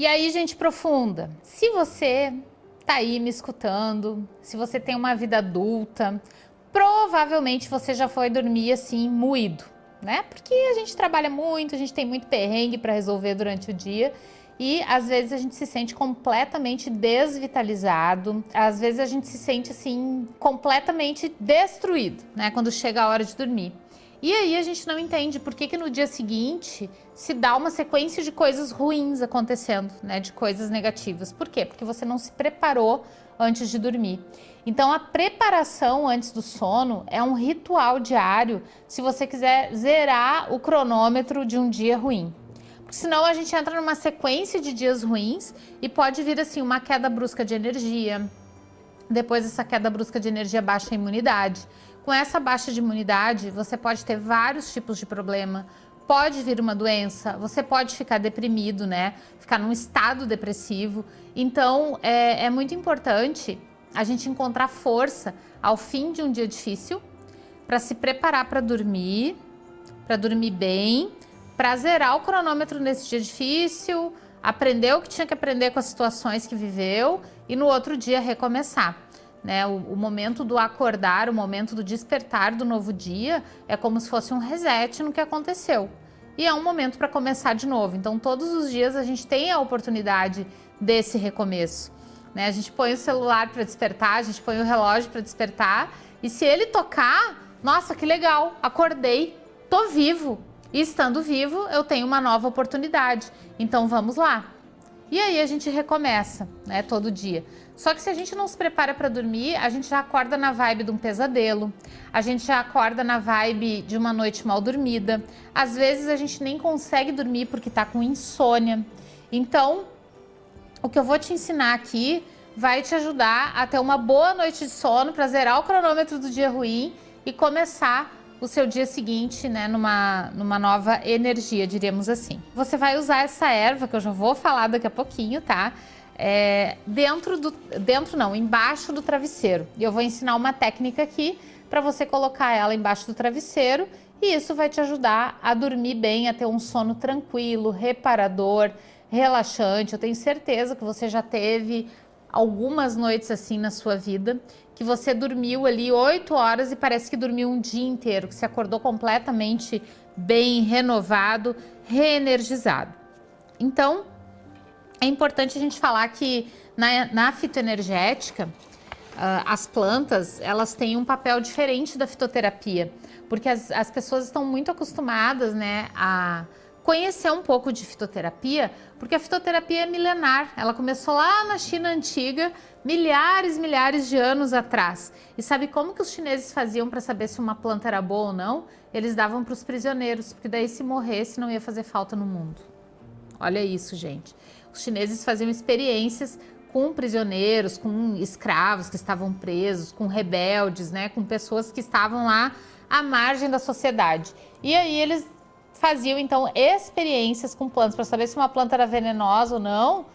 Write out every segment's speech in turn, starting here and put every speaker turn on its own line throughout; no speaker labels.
E aí, gente profunda, se você tá aí me escutando, se você tem uma vida adulta, provavelmente você já foi dormir assim, moído, né? Porque a gente trabalha muito, a gente tem muito perrengue para resolver durante o dia e às vezes a gente se sente completamente desvitalizado, às vezes a gente se sente assim completamente destruído, né, quando chega a hora de dormir. E aí a gente não entende por que, que no dia seguinte se dá uma sequência de coisas ruins acontecendo, né? De coisas negativas. Por quê? Porque você não se preparou antes de dormir. Então a preparação antes do sono é um ritual diário se você quiser zerar o cronômetro de um dia ruim. Porque senão a gente entra numa sequência de dias ruins e pode vir assim uma queda brusca de energia. Depois essa queda brusca de energia baixa a imunidade. Com essa baixa de imunidade, você pode ter vários tipos de problema, pode vir uma doença, você pode ficar deprimido, né? Ficar num estado depressivo. Então, é, é muito importante a gente encontrar força ao fim de um dia difícil para se preparar para dormir, para dormir bem, para zerar o cronômetro nesse dia difícil, aprender o que tinha que aprender com as situações que viveu e no outro dia recomeçar. Né? O, o, momento do acordar, o momento do despertar do novo dia é como se fosse um reset no que aconteceu. E é um momento para começar de novo. Então, todos os dias a gente tem a oportunidade desse recomeço. Né? A gente põe o celular para despertar, a gente põe o relógio para despertar. E se ele tocar, nossa, que legal, acordei, tô vivo. E estando vivo, eu tenho uma nova oportunidade. Então, vamos lá. E aí a gente recomeça, né, todo dia. Só que se a gente não se prepara para dormir, a gente já acorda na vibe de um pesadelo, a gente já acorda na vibe de uma noite mal dormida. Às vezes a gente nem consegue dormir porque está com insônia. Então, o que eu vou te ensinar aqui vai te ajudar a ter uma boa noite de sono para zerar o cronômetro do dia ruim e começar o seu dia seguinte, né, numa, numa nova energia, diríamos assim. Você vai usar essa erva, que eu já vou falar daqui a pouquinho, tá? É, dentro do, dentro não, embaixo do travesseiro. E eu vou ensinar uma técnica aqui para você colocar ela embaixo do travesseiro e isso vai te ajudar a dormir bem, a ter um sono tranquilo, reparador, relaxante. Eu tenho certeza que você já teve algumas noites assim na sua vida, que você dormiu ali oito horas e parece que dormiu um dia inteiro, que se acordou completamente bem, renovado, reenergizado. Então, é importante a gente falar que na, na fitoenergética, uh, as plantas, elas têm um papel diferente da fitoterapia, porque as, as pessoas estão muito acostumadas, né, a conhecer um pouco de fitoterapia, porque a fitoterapia é milenar, ela começou lá na China antiga, milhares, milhares de anos atrás. E sabe como que os chineses faziam para saber se uma planta era boa ou não? Eles davam para os prisioneiros, porque daí se morresse não ia fazer falta no mundo. Olha isso, gente. Os chineses faziam experiências com prisioneiros, com escravos que estavam presos, com rebeldes, né, com pessoas que estavam lá à margem da sociedade. E aí eles faziam então experiências com plantas para saber se uma planta era venenosa ou não.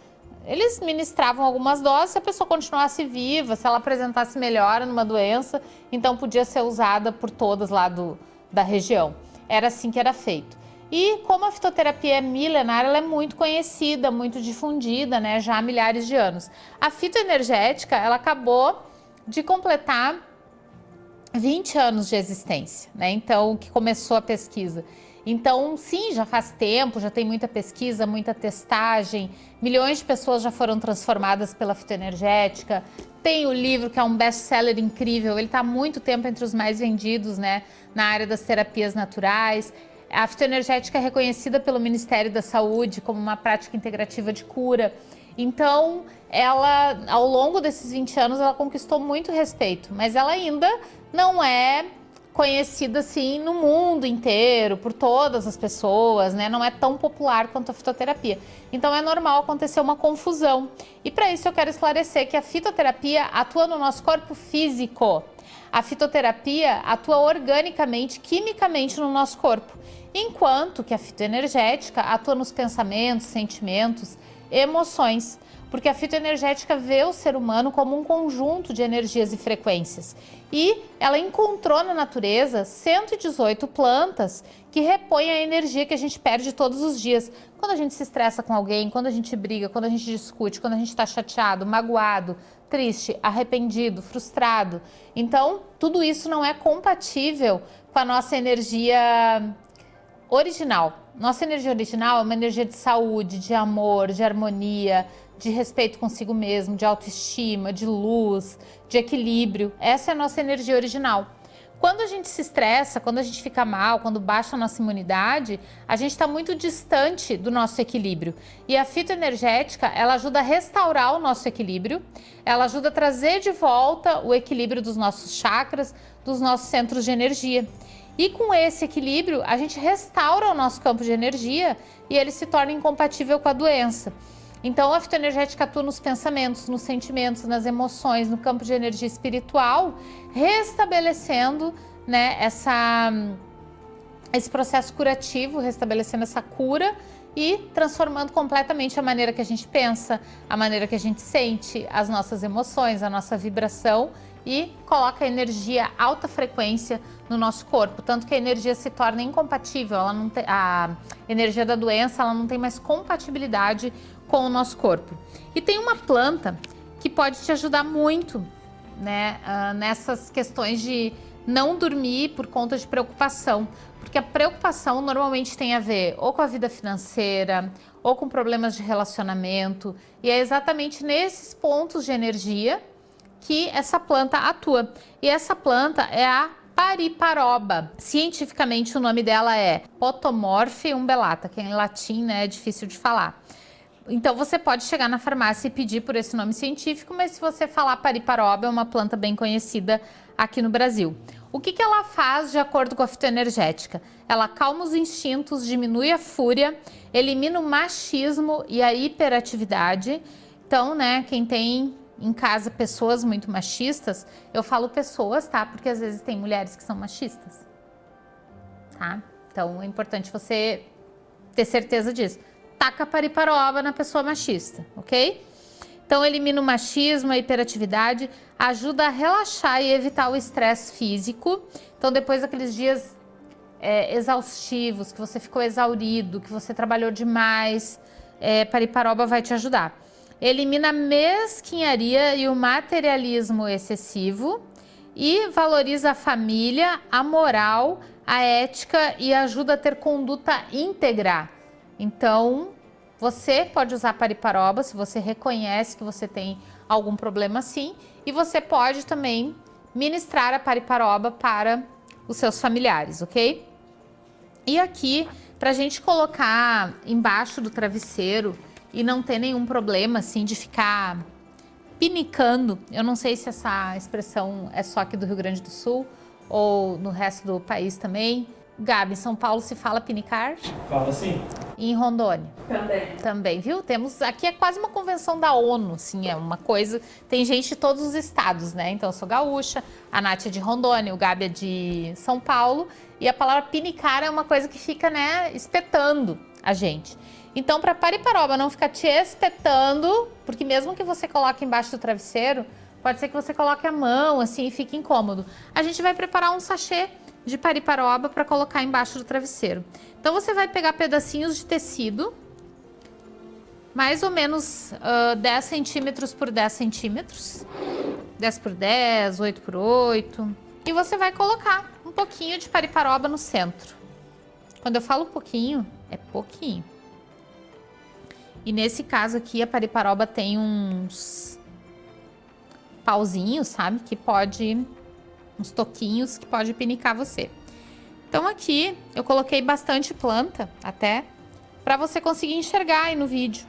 Eles ministravam algumas doses, se a pessoa continuasse viva, se ela apresentasse melhora numa doença, então podia ser usada por todas lá do, da região. Era assim que era feito. E como a fitoterapia é milenar, ela é muito conhecida, muito difundida, né, já há milhares de anos. A fitoenergética, ela acabou de completar 20 anos de existência, né, então que começou a pesquisa. Então, sim, já faz tempo, já tem muita pesquisa, muita testagem, milhões de pessoas já foram transformadas pela fitoenergética. Tem o livro que é um best-seller incrível, ele está há muito tempo entre os mais vendidos, né, na área das terapias naturais. A fitoenergética é reconhecida pelo Ministério da Saúde como uma prática integrativa de cura. Então, ela, ao longo desses 20 anos, ela conquistou muito respeito, mas ela ainda não é conhecida assim no mundo inteiro, por todas as pessoas, né? Não é tão popular quanto a fitoterapia. Então é normal acontecer uma confusão. E para isso eu quero esclarecer que a fitoterapia atua no nosso corpo físico. A fitoterapia atua organicamente, quimicamente no nosso corpo, enquanto que a fitoenergética atua nos pensamentos, sentimentos emoções porque a fitoenergética vê o ser humano como um conjunto de energias e frequências. E ela encontrou na natureza 118 plantas que repõem a energia que a gente perde todos os dias. Quando a gente se estressa com alguém, quando a gente briga, quando a gente discute, quando a gente está chateado, magoado, triste, arrependido, frustrado. Então, tudo isso não é compatível com a nossa energia original. Nossa energia original é uma energia de saúde, de amor, de harmonia, de respeito consigo mesmo, de autoestima, de luz, de equilíbrio. Essa é a nossa energia original. Quando a gente se estressa, quando a gente fica mal, quando baixa a nossa imunidade, a gente está muito distante do nosso equilíbrio. E a fitoenergética, ela ajuda a restaurar o nosso equilíbrio, ela ajuda a trazer de volta o equilíbrio dos nossos chakras, dos nossos centros de energia. E com esse equilíbrio, a gente restaura o nosso campo de energia e ele se torna incompatível com a doença. Então, a fitoenergética atua nos pensamentos, nos sentimentos, nas emoções, no campo de energia espiritual, restabelecendo né, essa, esse processo curativo, restabelecendo essa cura e transformando completamente a maneira que a gente pensa, a maneira que a gente sente, as nossas emoções, a nossa vibração e coloca energia alta frequência no nosso corpo, tanto que a energia se torna incompatível, ela não tem, a energia da doença ela não tem mais compatibilidade com o nosso corpo. E tem uma planta que pode te ajudar muito né, uh, nessas questões de não dormir por conta de preocupação. Porque a preocupação normalmente tem a ver ou com a vida financeira, ou com problemas de relacionamento. E é exatamente nesses pontos de energia que essa planta atua. E essa planta é a pariparoba. Cientificamente o nome dela é Potomorphe umbellata, que em latim né, é difícil de falar. Então você pode chegar na farmácia e pedir por esse nome científico, mas se você falar pariparoba, é uma planta bem conhecida aqui no Brasil. O que, que ela faz de acordo com a fitoenergética? Ela calma os instintos, diminui a fúria, elimina o machismo e a hiperatividade. Então, né, quem tem em casa pessoas muito machistas, eu falo pessoas, tá? Porque às vezes tem mulheres que são machistas, tá? Então é importante você ter certeza disso taca pariparoba na pessoa machista, ok? Então elimina o machismo, a hiperatividade, ajuda a relaxar e evitar o estresse físico. Então depois daqueles dias é, exaustivos, que você ficou exaurido, que você trabalhou demais, é, pariparoba vai te ajudar. Elimina a mesquinharia e o materialismo excessivo e valoriza a família, a moral, a ética e ajuda a ter conduta íntegra. Então, você pode usar pariparoba se você reconhece que você tem algum problema assim. E você pode também ministrar a pariparoba para os seus familiares, ok? E aqui, para a gente colocar embaixo do travesseiro e não ter nenhum problema assim de ficar pinicando, eu não sei se essa expressão é só aqui do Rio Grande do Sul ou no resto do país também, Gabi, em São Paulo se fala pinicar?
Fala sim.
E em Rondônia?
Também.
Também, viu? Temos, aqui é quase uma convenção da ONU, assim, é uma coisa, tem gente de todos os estados, né? Então eu sou gaúcha, a Nath é de Rondônia, o Gabi é de São Paulo, e a palavra pinicar é uma coisa que fica, né, espetando a gente. Então, para pariparoba não ficar te espetando, porque mesmo que você coloque embaixo do travesseiro, pode ser que você coloque a mão, assim, e fique incômodo. A gente vai preparar um sachê de pariparoba para colocar embaixo do travesseiro. Então você vai pegar pedacinhos de tecido, mais ou menos uh, 10 centímetros por 10 centímetros, 10 por 10, 8 por 8, e você vai colocar um pouquinho de pariparoba no centro. Quando eu falo pouquinho, é pouquinho. E nesse caso aqui, a pariparoba tem uns pauzinhos, sabe? Que pode uns toquinhos que pode pinicar você. Então aqui eu coloquei bastante planta até para você conseguir enxergar aí no vídeo.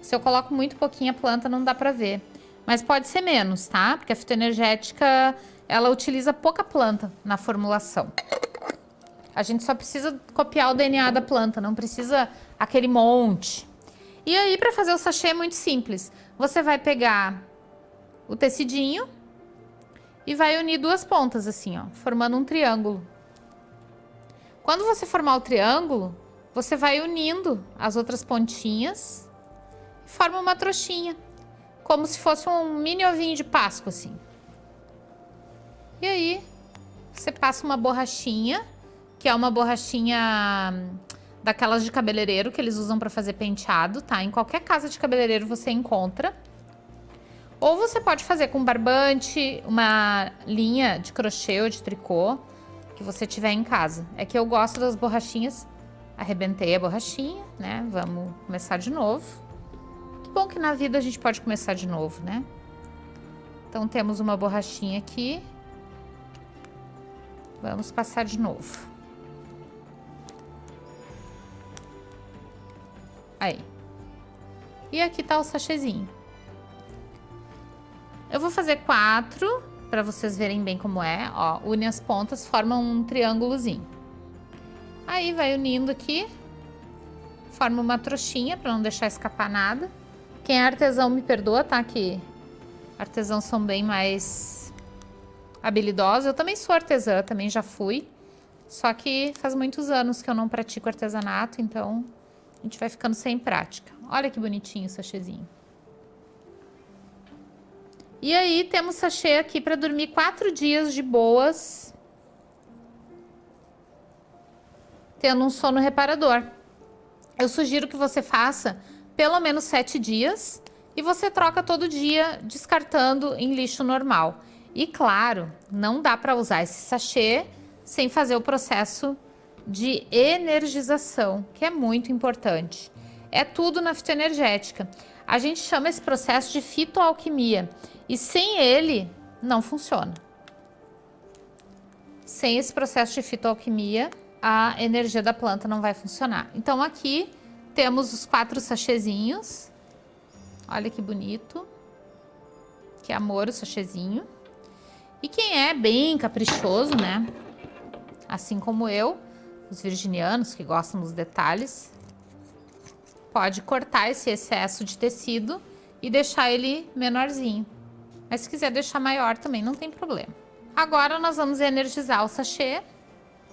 Se eu coloco muito pouquinha planta não dá para ver, mas pode ser menos, tá? Porque a fitoenergética ela utiliza pouca planta na formulação. A gente só precisa copiar o DNA da planta, não precisa aquele monte. E aí para fazer o sachê é muito simples. Você vai pegar o tecidinho e vai unir duas pontas assim, ó, formando um triângulo. Quando você formar o triângulo, você vai unindo as outras pontinhas, forma uma trouxinha, como se fosse um mini ovinho de Páscoa, assim. E aí, você passa uma borrachinha, que é uma borrachinha hum, daquelas de cabeleireiro que eles usam para fazer penteado, tá? Em qualquer casa de cabeleireiro você encontra. Ou você pode fazer com barbante, uma linha de crochê ou de tricô que você tiver em casa. É que eu gosto das borrachinhas. Arrebentei a borrachinha, né? Vamos começar de novo. Que bom que na vida a gente pode começar de novo, né? Então temos uma borrachinha aqui. Vamos passar de novo. Aí. E aqui tá o sachêzinho. Eu vou fazer quatro, para vocês verem bem como é. Ó, une as pontas, formam um triângulozinho. Aí vai unindo aqui. Forma uma trouxinha, para não deixar escapar nada. Quem é artesão me perdoa, tá? Que artesãos são bem mais habilidosos. Eu também sou artesã, também já fui. Só que faz muitos anos que eu não pratico artesanato, então a gente vai ficando sem prática. Olha que bonitinho o sachêzinho. E aí temos sachê aqui para dormir quatro dias de boas. Tendo um sono reparador. Eu sugiro que você faça pelo menos sete dias e você troca todo dia descartando em lixo normal. E claro, não dá para usar esse sachê sem fazer o processo de energização, que é muito importante. É tudo na fitoenergética. A gente chama esse processo de fitoalquimia. E sem ele, não funciona. Sem esse processo de fitoalquimia, a energia da planta não vai funcionar. Então aqui temos os quatro sachezinhos. Olha que bonito. Que amor o sachezinho. E quem é bem caprichoso, né? Assim como eu, os virginianos que gostam dos detalhes, pode cortar esse excesso de tecido e deixar ele menorzinho. Mas se quiser deixar maior também não tem problema. Agora nós vamos energizar o sachê.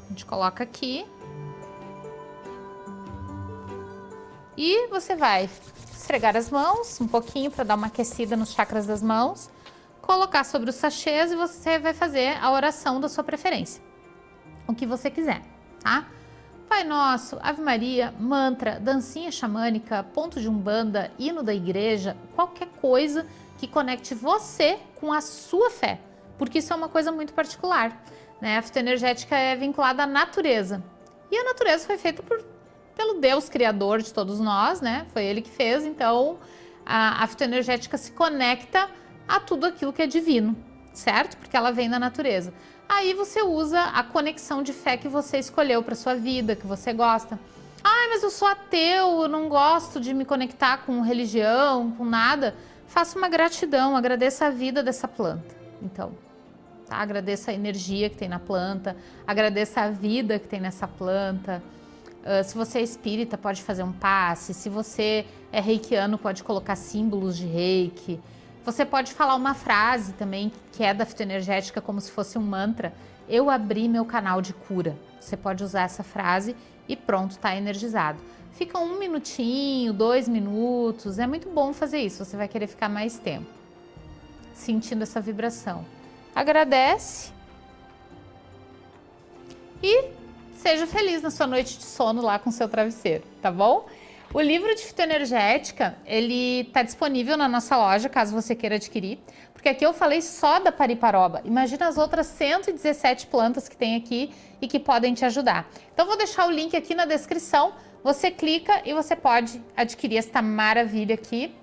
A gente coloca aqui. E você vai esfregar as mãos um pouquinho para dar uma aquecida nos chakras das mãos. Colocar sobre os sachês e você vai fazer a oração da sua preferência. O que você quiser, tá? Pai Nosso, Ave Maria, mantra, dancinha xamânica, ponto de umbanda, hino da igreja, qualquer coisa que conecte você com a sua fé, porque isso é uma coisa muito particular. Né? A fitoenergética é vinculada à natureza. E a natureza foi feita por, pelo Deus Criador de todos nós, né? Foi Ele que fez, então a, a se conecta a tudo aquilo que é divino, certo? Porque ela vem da natureza. Aí você usa a conexão de fé que você escolheu para sua vida, que você gosta. Ah, mas eu sou ateu, eu não gosto de me conectar com religião, com nada faça uma gratidão, agradeça a vida dessa planta. Então, tá? agradeça a energia que tem na planta, agradeça a vida que tem nessa planta. Uh, se você é espírita, pode fazer um passe. Se você é reikiano, pode colocar símbolos de reiki. Você pode falar uma frase também, que é da fitoenergética, como se fosse um mantra. Eu abri meu canal de cura. Você pode usar essa frase e pronto, está energizado. Fica um minutinho, dois minutos, é muito bom fazer isso, você vai querer ficar mais tempo sentindo essa vibração. Agradece e seja feliz na sua noite de sono lá com seu travesseiro, tá bom? O livro de fitoenergética, ele está disponível na nossa loja, caso você queira adquirir, porque aqui eu falei só da pariparoba. Imagina as outras 117 plantas que tem aqui e que podem te ajudar. Então vou deixar o link aqui na descrição você clica e você pode adquirir esta maravilha aqui.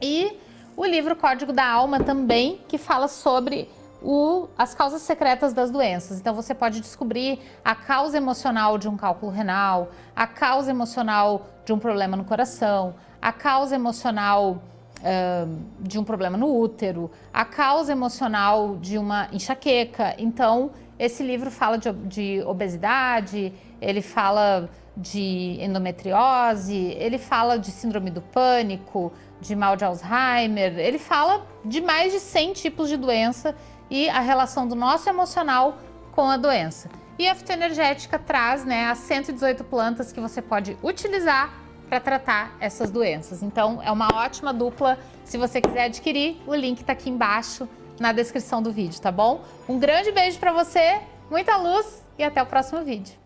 E o livro Código da Alma também, que fala sobre o, as causas secretas das doenças. Então você pode descobrir a causa emocional de um cálculo renal, a causa emocional de um problema no coração, a causa emocional uh, de um problema no útero, a causa emocional de uma enxaqueca. Então esse livro fala de, de obesidade, ele fala de endometriose, ele fala de síndrome do pânico, de mal de Alzheimer, ele fala de mais de 100 tipos de doença e a relação do nosso emocional com a doença. E a fitoenergética traz né, as 118 plantas que você pode utilizar para tratar essas doenças. Então, é uma ótima dupla. Se você quiser adquirir, o link está aqui embaixo na descrição do vídeo, tá bom? Um grande beijo para você, muita luz e até o próximo vídeo.